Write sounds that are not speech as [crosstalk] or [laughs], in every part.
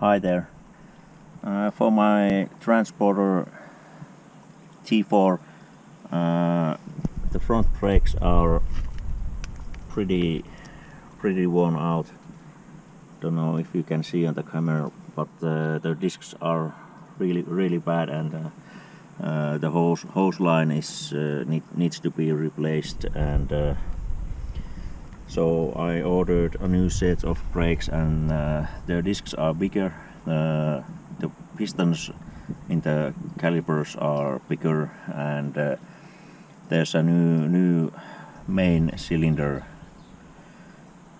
Hi there. Uh, for my transporter T4 uh, the front brakes are pretty pretty worn out. Don't know if you can see on the camera but uh, the discs are really really bad and uh, uh, the hose hose line is uh, need, needs to be replaced and so I ordered a new set of brakes and uh, their discs are bigger uh, the pistons in the calipers are bigger and uh, there's a new new main cylinder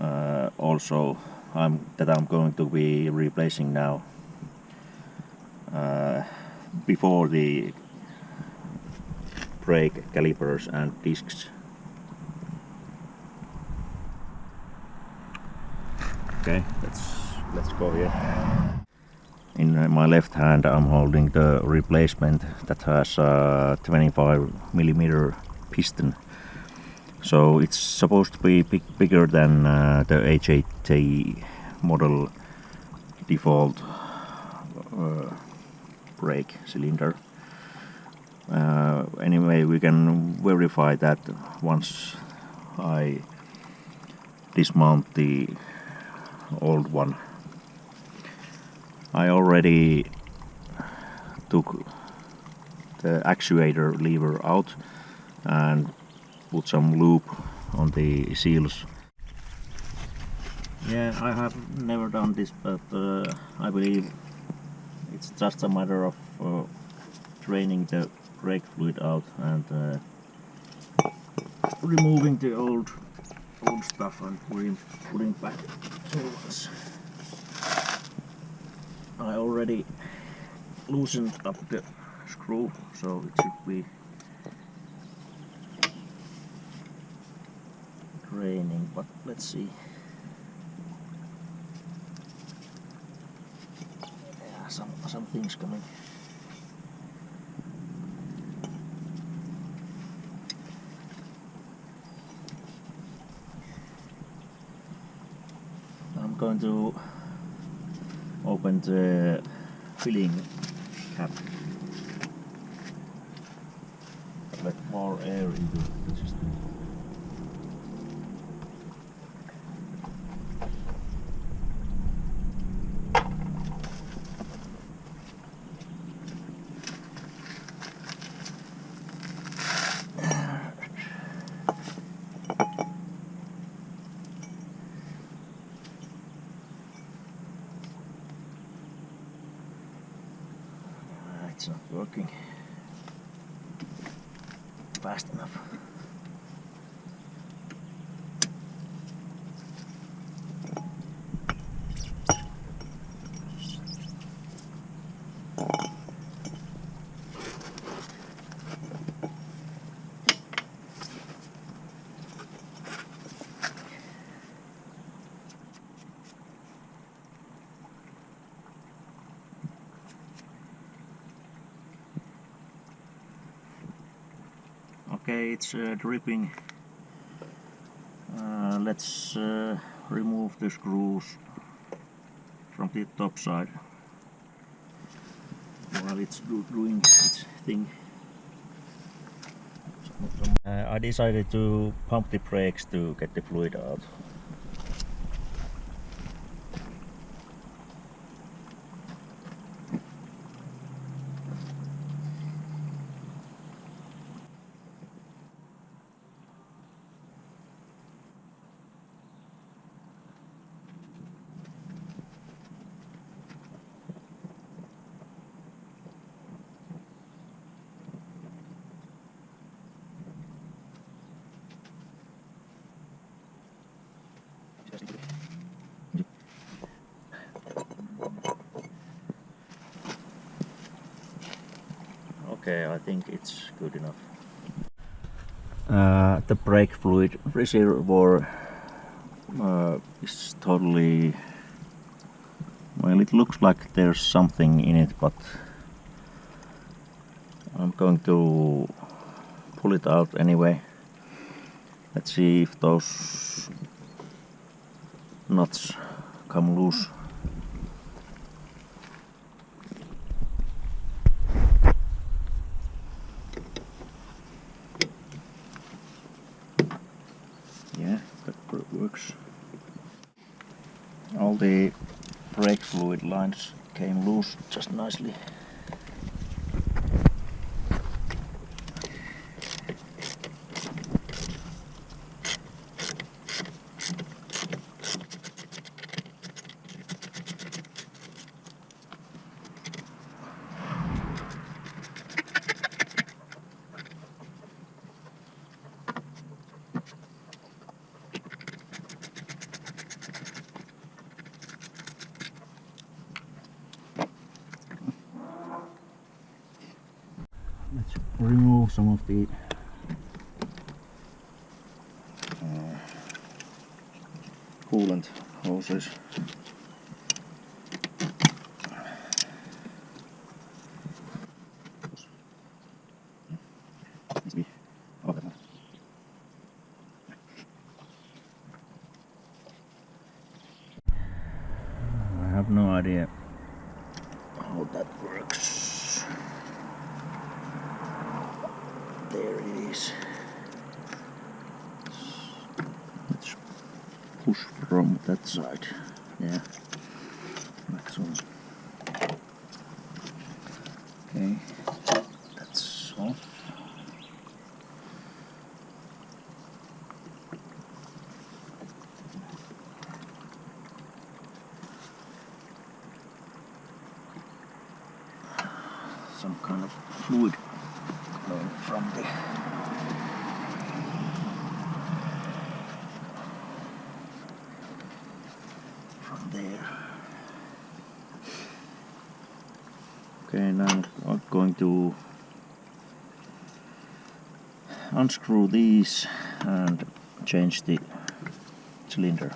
uh, also I'm, that I'm going to be replacing now. Uh, before the brake calipers and discs Okay, let's let's go here. In my left hand I'm holding the replacement that has a 25 millimeter piston. So it's supposed to be big, bigger than uh, the HAT model default uh, brake cylinder. Uh, anyway, we can verify that once I dismount the old one. I already took the actuator lever out and put some lube on the seals. Yeah, I have never done this, but uh, I believe it's just a matter of uh, draining the brake fluid out and uh, removing the old old stuff and putting, putting back tools. I already loosened up the screw so it should be draining but let's see yeah some some things coming going to open uh, the filling cap. Let more air into the system. it's not working fast enough. Okay it's uh, dripping. Uh, let's uh, remove the screws from the top side while it's do doing its thing. Uh, I decided to pump the brakes to get the fluid out Okay, I think it's good enough. Uh, the brake fluid reservoir uh, is totally... Well, it looks like there's something in it, but I'm going to pull it out anyway. Let's see if those nuts come loose. The brake fluid lines came loose just nicely. Let's remove some of the uh, coolant hoses. I have no idea how that works. Is. Let's push from that side. Yeah, like. Okay, that's off. Some kind of fluid flowing from the from there. Okay, now I'm going to unscrew these and change the cylinder.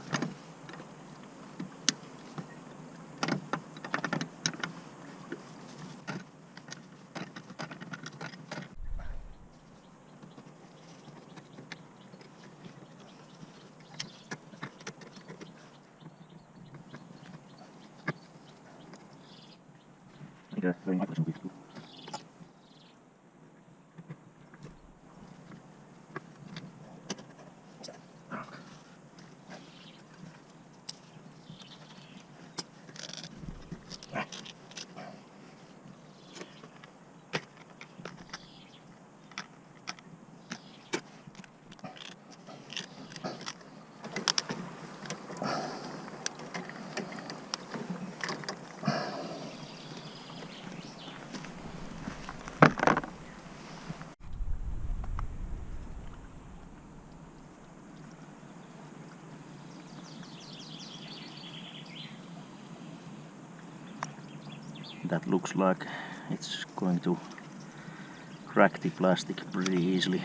That looks like it's going to crack the plastic pretty easily.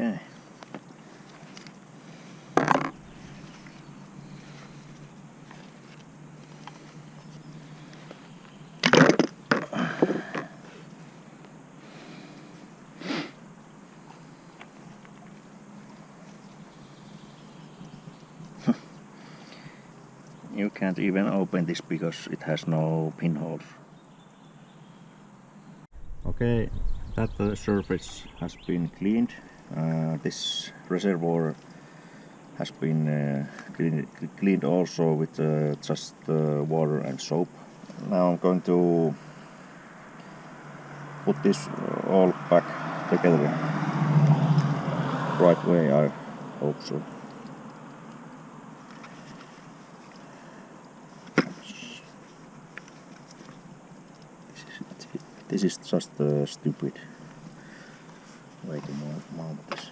Okay. [laughs] you can't even open this because it has no pinholes. Okay, that uh, surface has been cleaned. Uh, this reservoir has been uh, cleaned, cleaned also with uh, just uh, water and soap. Now I'm going to put this all back together. Right way, I hope so. This is just a stupid way to mount mount this.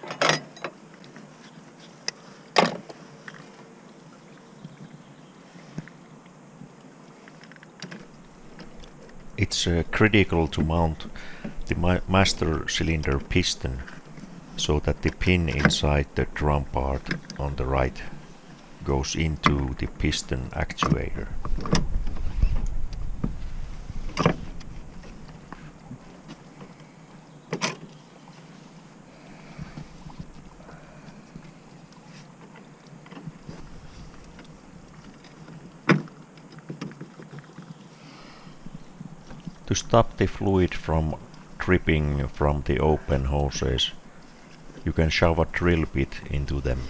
It's uh, critical to mount the ma master cylinder piston so that the pin inside the drum part on the right goes into the piston actuator. To stop the fluid from dripping from the open hoses, you can shove a drill bit into them.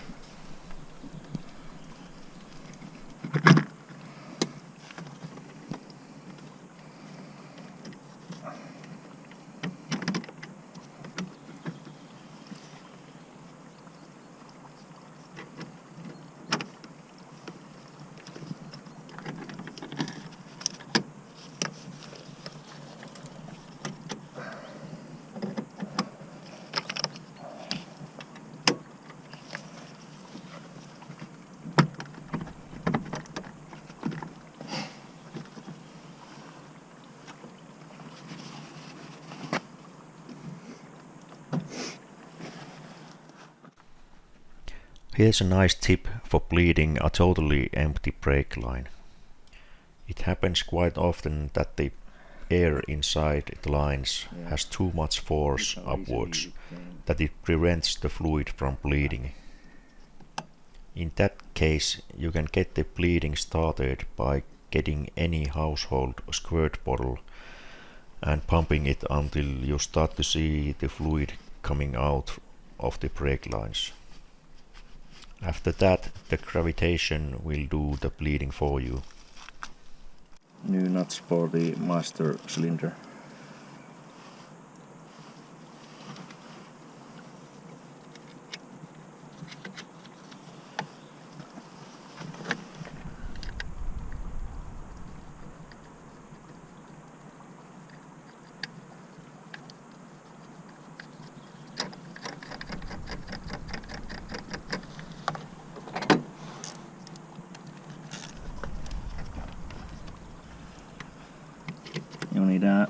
Here's a nice tip for bleeding a totally empty brake line. It happens quite often that the air inside the lines has too much force upwards that it prevents the fluid from bleeding. In that case you can get the bleeding started by getting any household squirt bottle and pumping it until you start to see the fluid coming out of the brake lines. After that, the gravitation will do the bleeding for you. New nuts for the master cylinder. you need a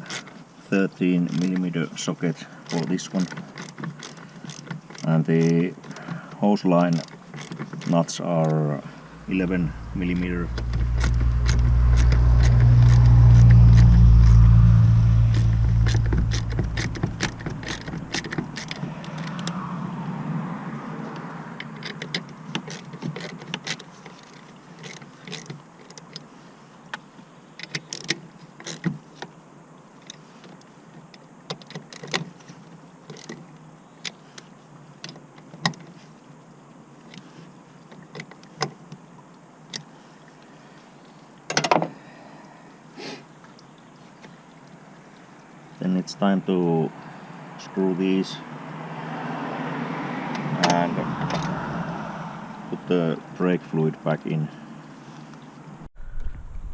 13 millimeter socket for this one. And the hose line nuts are 11 millimeter then it's time to screw these and put the brake fluid back in.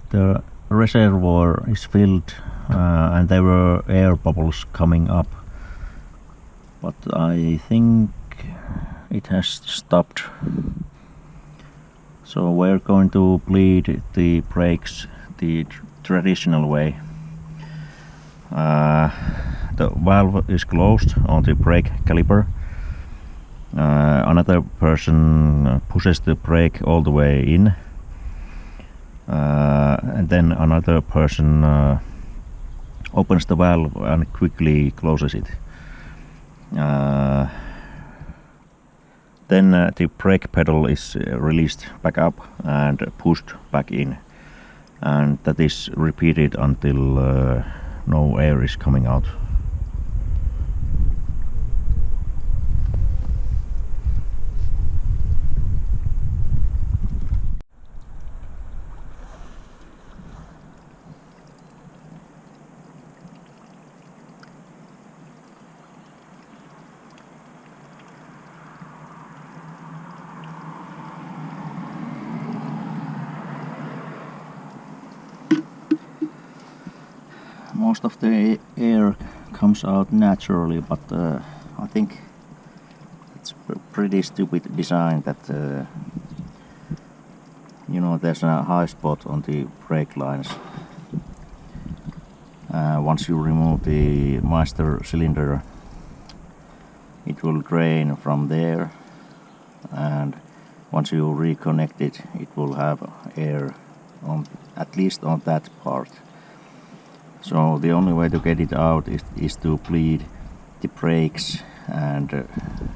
The reservoir is filled uh, and there were air bubbles coming up but I think it has stopped so we're going to bleed the brakes the traditional way uh, the valve is closed on the brake caliper. Uh, another person pushes the brake all the way in. Uh, and then another person uh, opens the valve and quickly closes it. Uh, then uh, the brake pedal is released back up and pushed back in. And that is repeated until no air is coming out most of the air comes out naturally but uh, I think it's pretty stupid design that uh, you know there's a high spot on the brake lines. Uh, once you remove the master cylinder it will drain from there and once you reconnect it it will have air on at least on that part so the only way to get it out is, is to bleed the brakes and uh,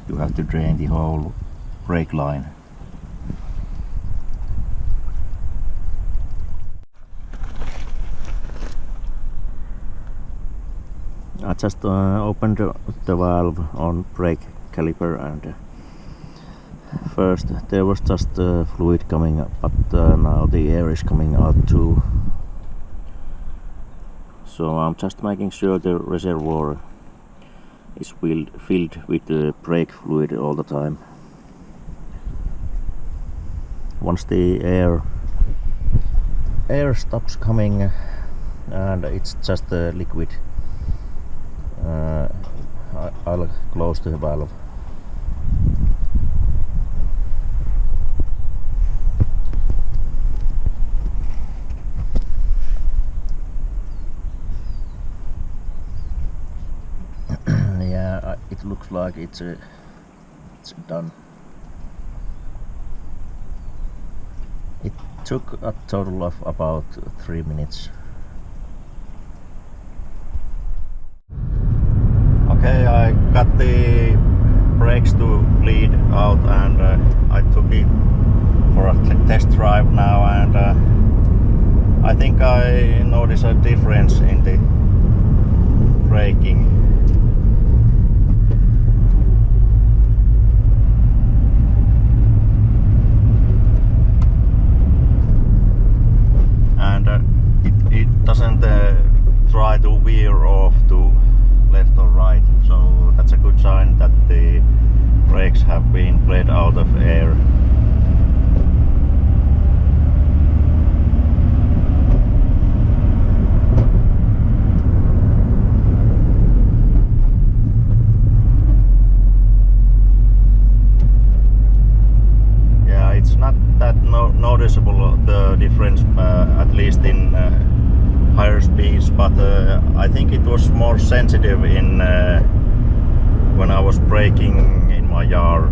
you have to drain the whole brake line. I just uh, opened the valve on brake caliper and uh, first there was just uh, fluid coming up but uh, now the air is coming out too so I'm just making sure the reservoir is filled, filled with the brake fluid all the time once the air air stops coming and it's just liquid uh, I'll close the valve. yeah, like it's uh, it's done. It took a total of about three minutes. okay I got the brakes to bleed out and uh, I took it for a test drive now and uh, I think I notice a difference in the braking and uh, it, it doesn't uh, try to veer off to left or right so that's a good sign that the brakes have been bled out of air yeah it's not that no noticeable the difference uh, at least in uh, higher speeds but uh, I think it was more sensitive in uh, when I was braking in my yard